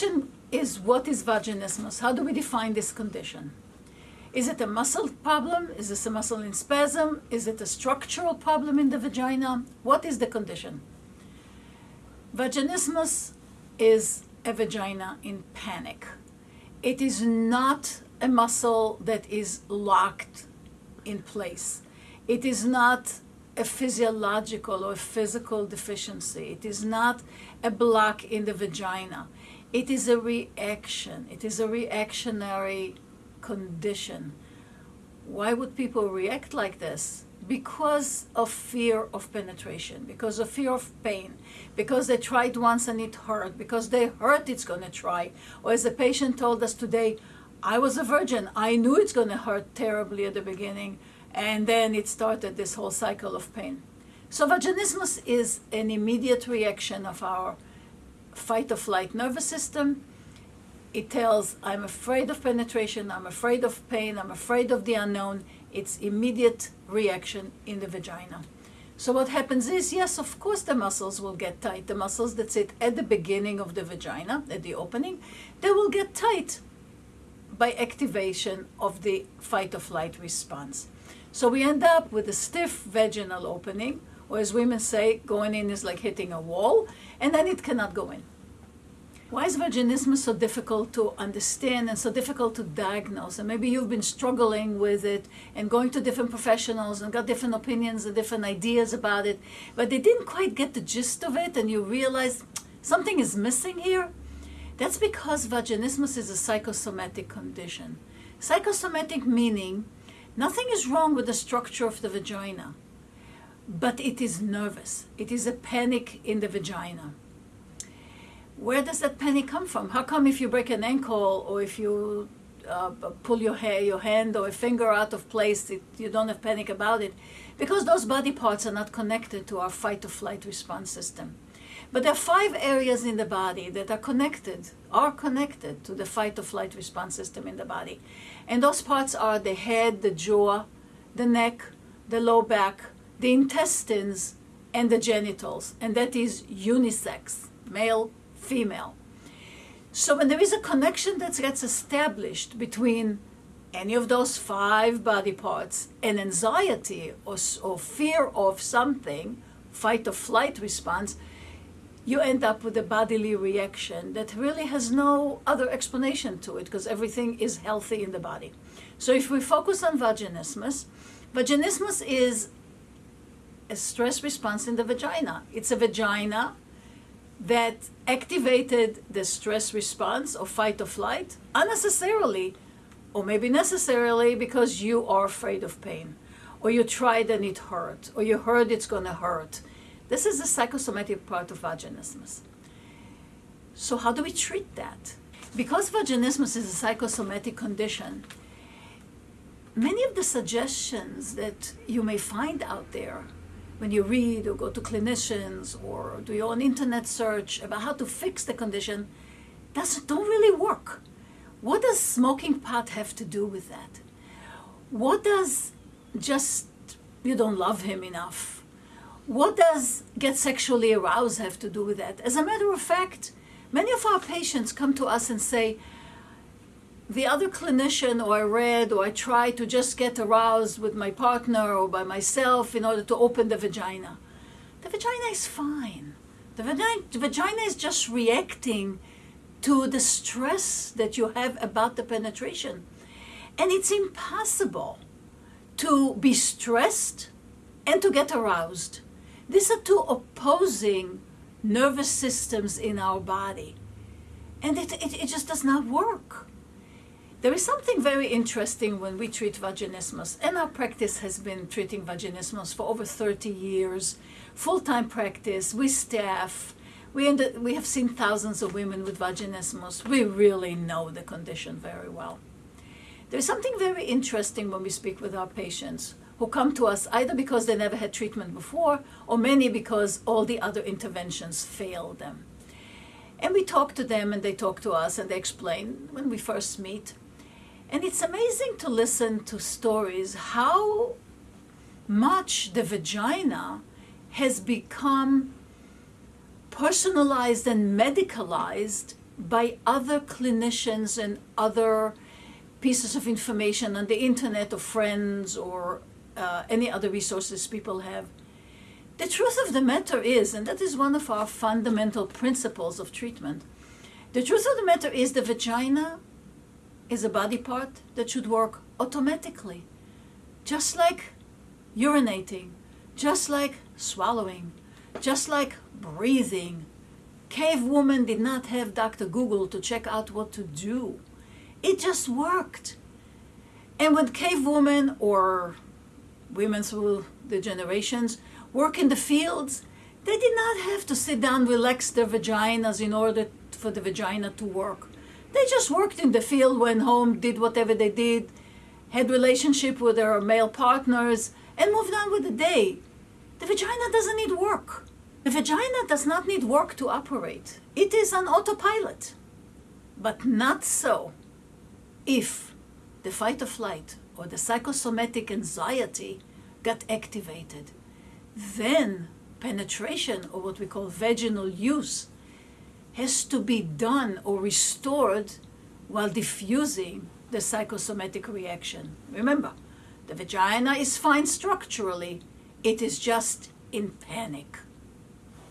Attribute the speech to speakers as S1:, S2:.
S1: question is what is vaginismus? How do we define this condition? Is it a muscle problem? Is this a muscle in spasm? Is it a structural problem in the vagina? What is the condition? Vaginismus is a vagina in panic. It is not a muscle that is locked in place. It is not a physiological or physical deficiency. It is not a block in the vagina. It is a reaction. It is a reactionary condition. Why would people react like this? Because of fear of penetration, because of fear of pain, because they tried once and it hurt, because they hurt it's going to try. Or as a patient told us today, I was a virgin. I knew it's going to hurt terribly at the beginning, and then it started this whole cycle of pain. So vaginismus is an immediate reaction of our fight or flight nervous system it tells I'm afraid of penetration, I'm afraid of pain, I'm afraid of the unknown. It's immediate reaction in the vagina. So what happens is, yes, of course the muscles will get tight. The muscles that sit at the beginning of the vagina, at the opening, they will get tight by activation of the fight or flight response. So we end up with a stiff vaginal opening, or as women say, going in is like hitting a wall, and then it cannot go in. Why is vaginismus so difficult to understand and so difficult to diagnose? And maybe you've been struggling with it and going to different professionals and got different opinions and different ideas about it, but they didn't quite get the gist of it and you realize hmm, something is missing here. That's because vaginismus is a psychosomatic condition. Psychosomatic meaning nothing is wrong with the structure of the vagina, but it is nervous. It is a panic in the vagina where does that panic come from? How come if you break an ankle or if you uh, pull your hair, your hand or a finger out of place, it, you don't have panic about it? Because those body parts are not connected to our fight or flight response system. But there are five areas in the body that are connected, are connected to the fight or flight response system in the body. And those parts are the head, the jaw, the neck, the low back, the intestines, and the genitals. And that is unisex, male, female. So when there is a connection that gets established between any of those five body parts and anxiety or, or fear of something, fight or flight response, you end up with a bodily reaction that really has no other explanation to it because everything is healthy in the body. So if we focus on vaginismus, vaginismus is a stress response in the vagina. It's a vagina that activated the stress response of fight or flight unnecessarily, or maybe necessarily because you are afraid of pain, or you tried and it hurt, or you heard it's going to hurt. This is the psychosomatic part of vaginismus. So, how do we treat that? Because vaginismus is a psychosomatic condition, many of the suggestions that you may find out there when you read or go to clinicians or do your own internet search about how to fix the condition, doesn't don't really work. What does smoking pot have to do with that? What does just you don't love him enough? What does get sexually aroused have to do with that? As a matter of fact, many of our patients come to us and say, the other clinician or I read or I tried to just get aroused with my partner or by myself in order to open the vagina. The vagina is fine. The vagina, the vagina is just reacting to the stress that you have about the penetration. And it's impossible to be stressed and to get aroused. These are two opposing nervous systems in our body. And it, it, it just does not work. There is something very interesting when we treat vaginismus, and our practice has been treating vaginismus for over 30 years, full-time practice, we staff, we, we have seen thousands of women with vaginismus. We really know the condition very well. There's something very interesting when we speak with our patients who come to us either because they never had treatment before or many because all the other interventions failed them. And we talk to them and they talk to us and they explain when we first meet and it's amazing to listen to stories how much the vagina has become personalized and medicalized by other clinicians and other pieces of information on the internet or friends or uh, any other resources people have. The truth of the matter is, and that is one of our fundamental principles of treatment, the truth of the matter is the vagina is a body part that should work automatically, just like urinating, just like swallowing, just like breathing. Cave woman did not have Dr. Google to check out what to do. It just worked. And when cave women or women through the generations work in the fields, they did not have to sit down, relax their vaginas in order for the vagina to work. They just worked in the field, went home, did whatever they did, had relationship with their male partners, and moved on with the day. The vagina doesn't need work. The vagina does not need work to operate. It is on autopilot. But not so if the fight or flight or the psychosomatic anxiety got activated. Then penetration, or what we call vaginal use, has to be done or restored while diffusing the psychosomatic reaction. Remember, the vagina is fine structurally, it is just in panic.